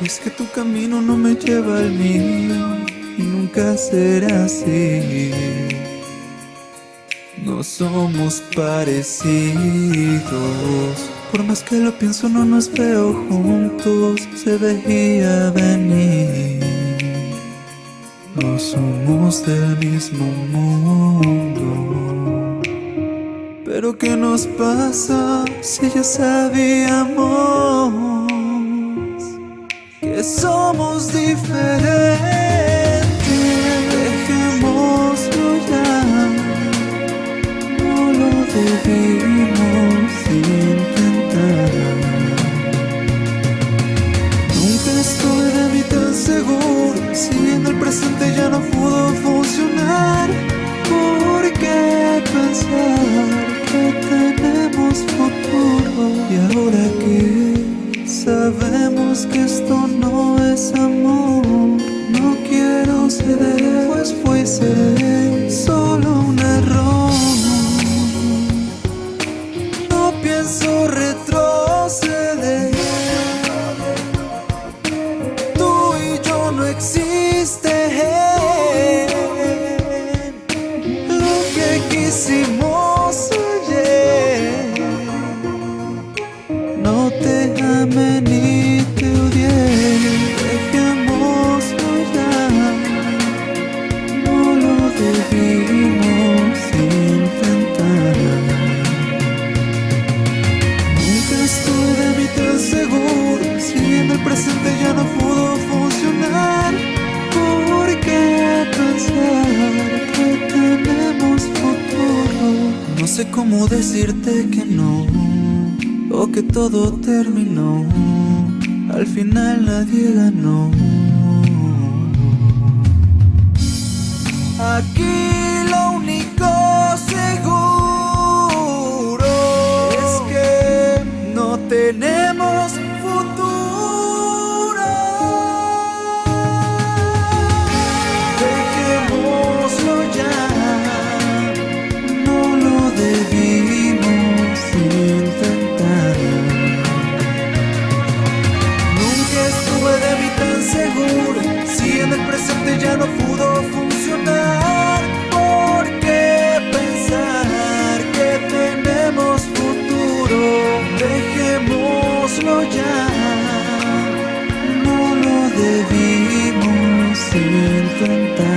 Es que tu camino no me lleva al mío y nunca será así. No somos parecidos. Por más que lo pienso, no nos veo juntos. Se veía venir. No somos del mismo mundo. Pero ¿qué nos pasa si ya sabíamos? Somos diferentes. Dejémoslo ya, no lo debimos intentar. Nunca estuve de mí tan seguro, si en el presente ya no pudo funcionar. ¿Por qué pensar que tenemos futuro? Y ahora pienso retroceder. Tú y yo no existen. Presente ya no pudo funcionar. ¿Por qué pensar que tenemos futuro? No sé cómo decirte que no O que todo terminó. Al final nadie ganó ya no pudo funcionar. ¿Por qué pensar que tenemos futuro? Dejémoslo ya. No lo debimos intentar